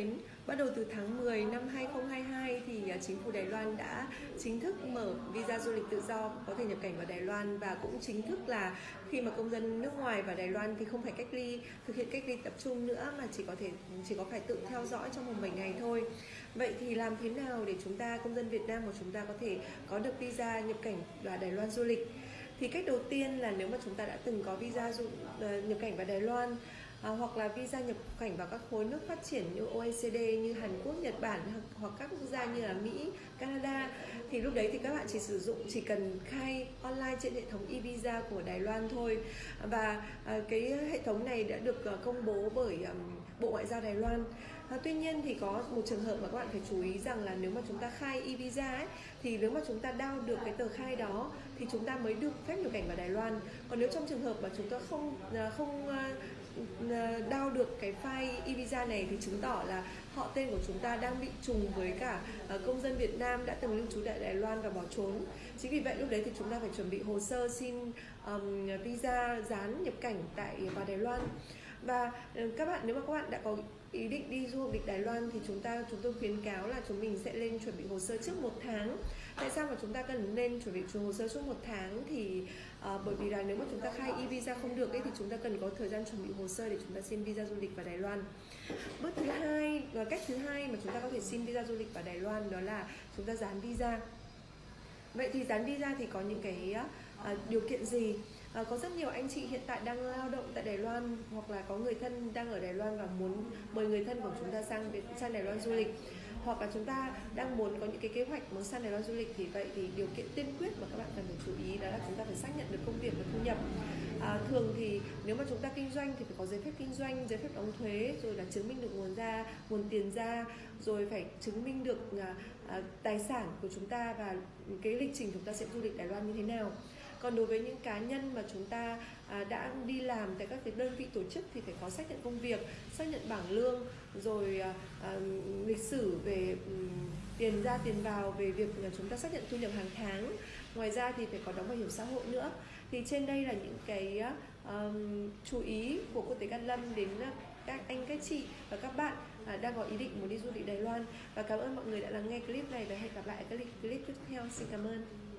mến, bắt đầu từ tháng 10 năm 2022 thì à, chính phủ Đài Loan đã chính thức mở visa du lịch tự do có thể nhập cảnh vào Đài Loan và cũng chính thức là khi mà công dân nước ngoài vào Đài Loan thì không phải cách ly thực hiện cách ly tập trung nữa mà chỉ có thể chỉ có phải tự theo dõi trong vòng 7 ngày thôi. Vậy thì làm thế nào để chúng ta công dân Việt Nam của chúng ta có thể có được visa nhập cảnh vào Đài Loan du lịch? Thì cách đầu tiên là nếu mà chúng ta đã từng có visa du, uh, nhập cảnh vào Đài Loan à, hoặc là visa nhập cảnh vào các khối nước phát triển như OECD như Hàn Quốc, Nhật Bản hoặc các quốc gia như là Mỹ, Canada. Thì lúc đấy thì các bạn chỉ sử dụng chỉ cần khai online trên hệ thống e-visa của Đài Loan thôi. Và à, cái hệ thống này đã được à, công bố bởi um, Bộ Ngoại giao Đài Loan. À, tuy nhiên thì có một trường hợp mà các bạn phải chú ý rằng là nếu mà chúng ta khai e-visa ấy, thì nếu mà chúng ta đao được cái tờ khai đó thì chúng ta mới được phép nhập cảnh vào Đài Loan. Còn nếu trong trường hợp mà chúng ta không à, không à, Ờ, đao được cái file e-visa này thì chứng tỏ là họ tên của chúng ta đang bị trùng với cả ờ, công dân Việt Nam đã từng lưu trú tại Đài Loan và bỏ trốn. Chính vì vậy lúc đấy thì chúng ta phải chuẩn bị hồ sơ xin um, visa dán nhập cảnh tại vào Đài Loan và ờ, các bạn nếu mà các bạn đã có ý định đi du lịch Đài Loan thì chúng ta chúng tôi khuyến cáo là chúng mình sẽ lên chuẩn bị hồ sơ trước một tháng tại sao mà chúng ta cần nên chuẩn bị hồ sơ trước một tháng thì bởi vì là nếu mà chúng ta khai e visa không được ấy thì chúng ta cần có thời gian chuẩn bị hồ sơ để chúng ta xin visa du lịch vào Đài Loan. Bước thứ hai và cách thứ hai mà chúng ta có thể xin visa du lịch vào Đài Loan đó là chúng ta dán visa. Vậy thì dán visa thì có những cái uh, điều kiện gì? À, có rất nhiều anh chị hiện tại đang lao động tại Đài Loan hoặc là có người thân đang ở Đài Loan và muốn mời người thân của chúng ta sang sang Đài Loan du lịch hoặc là chúng ta đang muốn có những cái kế hoạch muốn sang Đài Loan du lịch thì vậy thì điều kiện tiên quyết mà các bạn cần phải chú ý đó là chúng ta phải xác nhận được công việc và thu nhập. À, thường thì nếu mà chúng ta kinh doanh thì phải có giấy phép kinh doanh giấy phép đóng thuế rồi là chứng minh được nguồn ra nguồn tiền ra rồi phải chứng minh được à, à, tài sản của chúng ta và cái lịch trình chúng ta sẽ du lịch Đài Loan như thế nào còn đối với những cá nhân mà chúng ta à, đã đi làm tại các cái đơn vị tổ chức thì phải có xác nhận công việc xác nhận bảng lương rồi à, à, lịch sử về um, tiền ra tiền vào về việc là chúng ta xác nhận thu nhập hàng tháng. Ngoài ra thì phải có đóng bảo hiểm xã hội nữa. Thì trên đây là những cái um, chú ý của cô tế Cát Lâm đến à, các anh các chị và các bạn à, đang có ý định muốn đi du lịch Đài Loan. Và cảm ơn mọi người đã lắng nghe clip này và hẹn gặp lại các clip tiếp theo. Xin cảm ơn.